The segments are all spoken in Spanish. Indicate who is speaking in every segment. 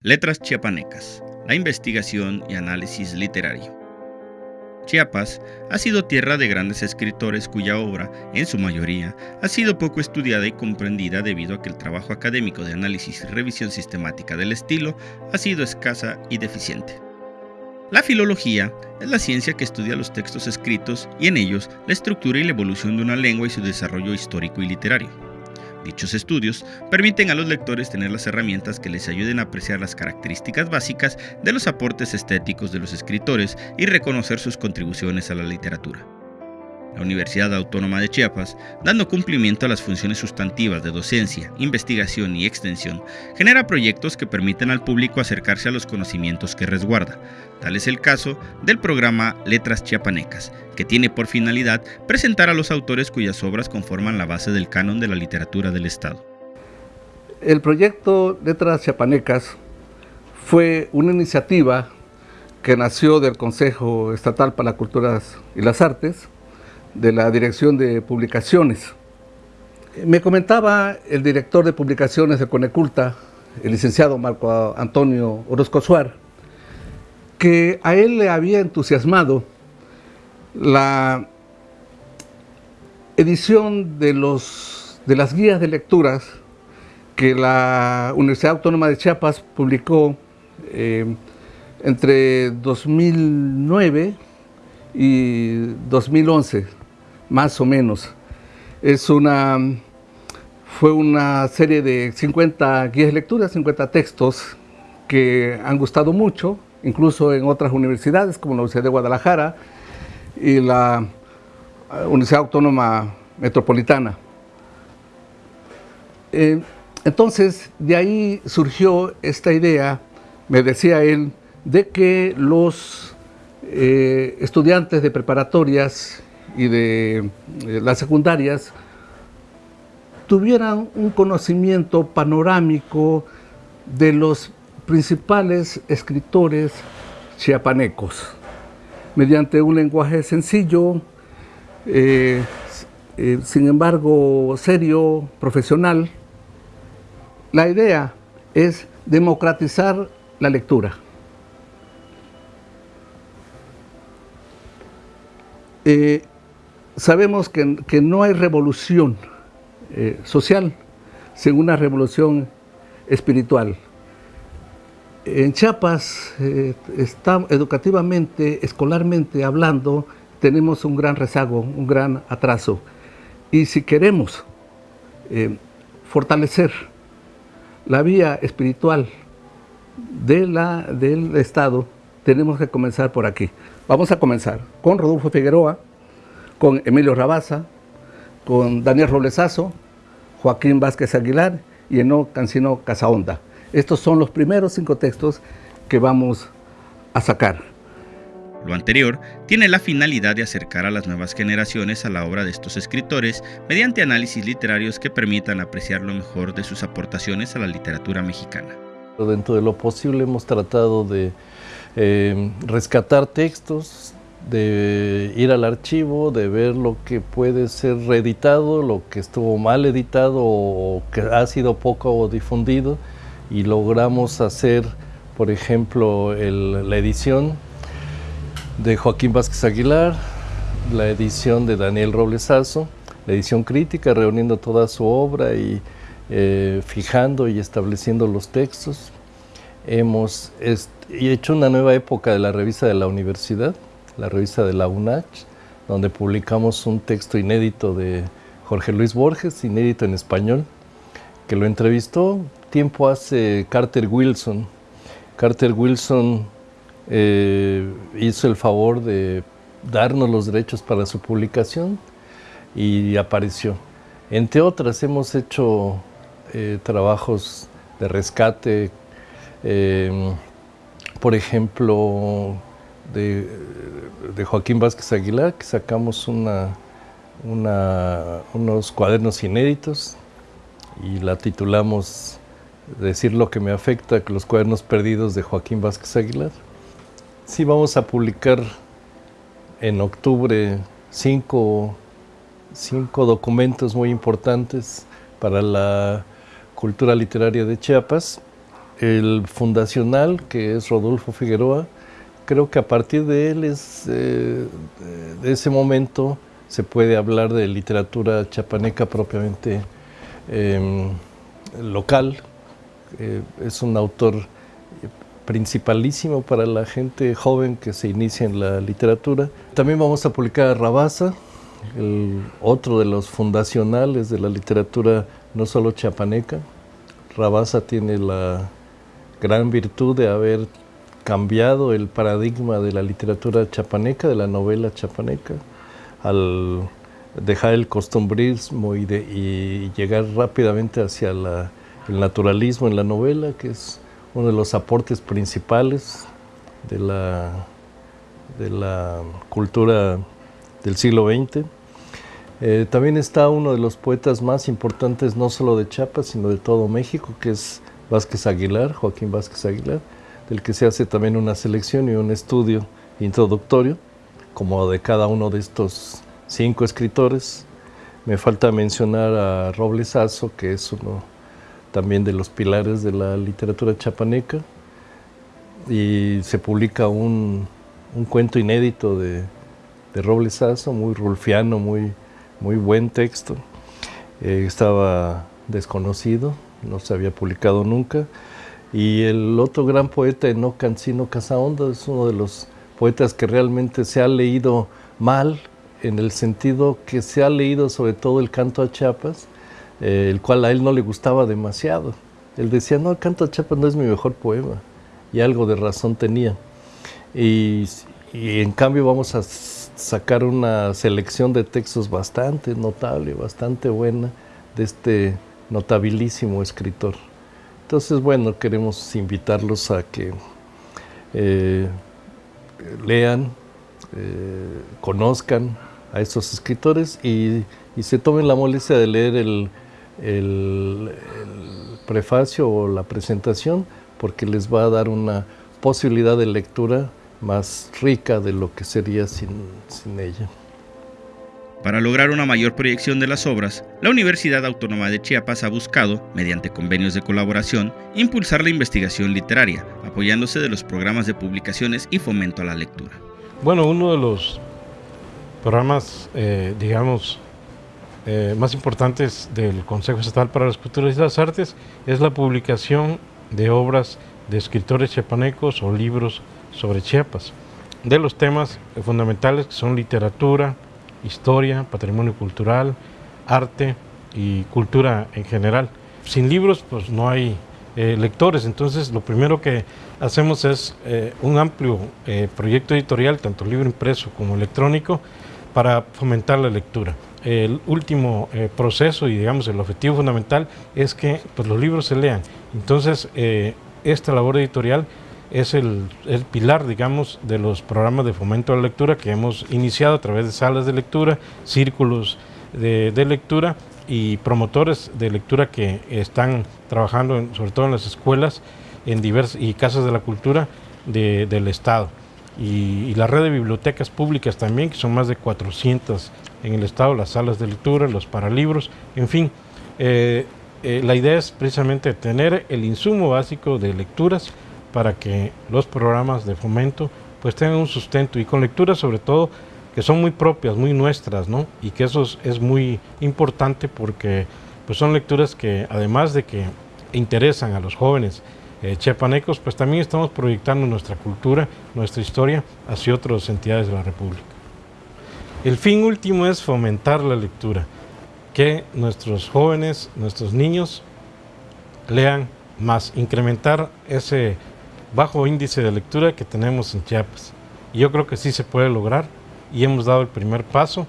Speaker 1: Letras chiapanecas, la investigación y análisis literario. Chiapas ha sido tierra de grandes escritores cuya obra, en su mayoría, ha sido poco estudiada y comprendida debido a que el trabajo académico de análisis y revisión sistemática del estilo ha sido escasa y deficiente. La filología es la ciencia que estudia los textos escritos y en ellos la estructura y la evolución de una lengua y su desarrollo histórico y literario. Dichos estudios permiten a los lectores tener las herramientas que les ayuden a apreciar las características básicas de los aportes estéticos de los escritores y reconocer sus contribuciones a la literatura la Universidad Autónoma de Chiapas, dando cumplimiento a las funciones sustantivas de docencia, investigación y extensión, genera proyectos que permiten al público acercarse a los conocimientos que resguarda. Tal es el caso del programa Letras Chiapanecas, que tiene por finalidad presentar a los autores cuyas obras conforman la base del canon de la literatura del Estado.
Speaker 2: El proyecto Letras Chiapanecas fue una iniciativa que nació del Consejo Estatal para las Culturas y las Artes, de la Dirección de Publicaciones. Me comentaba el director de publicaciones de Coneculta, el licenciado Marco Antonio Orozco Suar, que a él le había entusiasmado la edición de, los, de las guías de lecturas que la Universidad Autónoma de Chiapas publicó eh, entre 2009 y 2011 más o menos. Es una, fue una serie de 50 guías de lectura, 50 textos que han gustado mucho, incluso en otras universidades como la Universidad de Guadalajara y la eh, Universidad Autónoma Metropolitana. Eh, entonces, de ahí surgió esta idea, me decía él, de que los eh, estudiantes de preparatorias y de eh, las secundarias tuvieran un conocimiento panorámico de los principales escritores chiapanecos, mediante un lenguaje sencillo, eh, eh, sin embargo serio, profesional. La idea es democratizar la lectura. Sabemos que, no hay revolución eh, social sin una revolución espiritual. En Chiapas, eh, educativamente, escolarmente hablando, tenemos un gran rezago, un gran atraso. Y si queremos eh, fortalecer la vía espiritual de la, del Estado, tenemos que comenzar por aquí. Vamos a comenzar con Rodolfo Figueroa, con Emilio Rabaza, con Daniel Roblesazo, Joaquín Vázquez Aguilar y Eno Cancino Casaonda. Estos son los primeros cinco textos que vamos a sacar.
Speaker 1: Lo anterior tiene la finalidad de acercar a las nuevas generaciones a la obra de estos escritores mediante análisis literarios que permitan apreciar lo mejor de sus aportaciones a la literatura mexicana.
Speaker 3: Dentro de lo posible hemos tratado de eh, rescatar textos, de ir al archivo, de ver lo que puede ser reeditado, lo que estuvo mal editado o que ha sido poco difundido y logramos hacer, por ejemplo, la edición de Joaquín Vázquez Aguilar, la edición de Daniel Roblesazo, la edición crítica reuniendo toda su obra y eh, fijando y estableciendo los textos. Hemos hecho una nueva época de la revista de la universidad, la revista de la UNACH, donde publicamos un texto inédito de Jorge Luis Borges, inédito en español, que lo entrevistó tiempo hace Carter Wilson. Carter Wilson eh, hizo el favor de darnos los derechos para su publicación y apareció. Entre otras, hemos hecho eh, trabajos de rescate, eh, por ejemplo, de, Joaquín Vázquez Aguilar, que sacamos unos cuadernos inéditos y la titulamos Decir lo que me afecta, los cuadernos perdidos de Joaquín Vázquez Aguilar. Sí, vamos a publicar en octubre cinco, cinco documentos muy importantes para la cultura literaria de Chiapas. El fundacional, que es Rodolfo Figueroa, creo que a partir de él, es, eh, de ese momento, se puede hablar de literatura chapaneca propiamente em, local. Eh, es un autor principalísimo para la gente joven que se inicia en la literatura. También vamos a publicar a Rabasa, el otro de los fundacionales de la literatura no solo chapaneca. Rabasa tiene la gran virtud de haber cambiado el paradigma de la literatura chapaneca, de la novela chapaneca, al dejar el costumbrismo y, llegar rápidamente hacia el naturalismo en la novela, que es uno de los aportes principales de la, de la cultura del siglo XX. Eh, también está uno de los poetas más importantes, no solo de Chiapas, sino de todo México, que es Vázquez Aguilar, Joaquín Vázquez Aguilar, del que se hace también una selección y un estudio introductorio, como de cada uno de estos cinco escritores. Me falta mencionar a Robles Azo, que es uno también de los pilares de la literatura chapaneca, y se publica un, cuento inédito de, de Robles muy rulfiano, muy, muy buen texto. Eh, estaba desconocido, no se había publicado nunca. Y el otro gran poeta, Eno Cancino Casaonda, es uno de los poetas que realmente se ha leído mal, en el sentido que se ha leído sobre todo el canto a Chiapas, eh, el cual a él no le gustaba demasiado. Él decía, no, el canto a Chiapas no es mi mejor poema, y algo de razón tenía. Y, y en cambio vamos a sacar una selección de textos bastante notable, bastante buena, de este notabilísimo escritor. Entonces, bueno, queremos invitarlos a que eh, lean, eh, conozcan a estos escritores y, se tomen la molestia de leer el, prefacio o la presentación porque les va a dar una posibilidad de lectura más rica de lo que sería sin ella.
Speaker 1: Para lograr una mayor proyección de las obras, la Universidad Autónoma de Chiapas ha buscado, mediante convenios de colaboración, impulsar la investigación literaria, apoyándose de los programas de publicaciones y fomento a la lectura.
Speaker 4: Bueno, uno de los programas, eh, digamos, eh, más importantes del Consejo Estatal para las Culturas y las Artes es la publicación de obras de escritores chiapanecos o libros sobre Chiapas, de los temas fundamentales que son literatura, historia, patrimonio cultural, arte y cultura en general. Sin libros pues no hay eh, lectores, entonces lo primero que hacemos es eh, un amplio eh, proyecto editorial, tanto libro impreso como electrónico, para fomentar la lectura. El último proceso y digamos el objetivo fundamental es que pues, los libros se lean. Entonces esta labor editorial es el, pilar, digamos, de los programas de fomento a la lectura que hemos iniciado a través de salas de lectura, círculos de, lectura y promotores de lectura que están trabajando sobre todo en las escuelas en diversas, y casas de la cultura del Estado. Y, la red de bibliotecas públicas también, que son más de 400 en el Estado, las salas de lectura, los paralibros, en fin. Eh, eh, la idea es precisamente tener el insumo básico de lecturas para que los programas de fomento pues tengan un sustento y con lecturas sobre todo que son muy propias, muy nuestras, ¿no? Y que eso es, muy importante porque pues son lecturas que además de que interesan a los jóvenes eh, chepanecos, pues también estamos proyectando nuestra cultura, nuestra historia hacia otras entidades de la República. El fin último es fomentar la lectura, que nuestros jóvenes, nuestros niños lean más, incrementar ese bajo índice de lectura que tenemos en Chiapas. Yo creo que sí se puede lograr y hemos dado el primer paso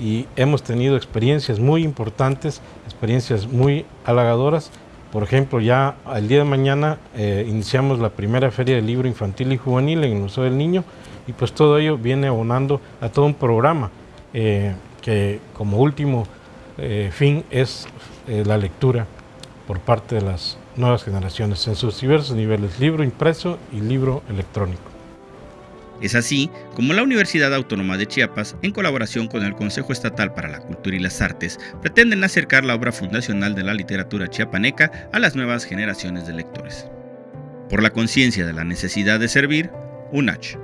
Speaker 4: y hemos tenido experiencias muy importantes, experiencias muy halagadoras. Por ejemplo, ya el día de mañana eh, iniciamos la primera feria del libro infantil y juvenil en el Museo del Niño y pues todo ello viene abonando a todo un programa eh, que como último eh, fin es la lectura por parte de las nuevas generaciones en sus diversos niveles, libro impreso y libro electrónico.
Speaker 1: Es así como la Universidad Autónoma de Chiapas, en colaboración con el Consejo Estatal para la Cultura y las Artes, pretenden acercar la obra fundacional de la literatura chiapaneca a las nuevas generaciones de lectores. Por la conciencia de la necesidad de servir, UNACH.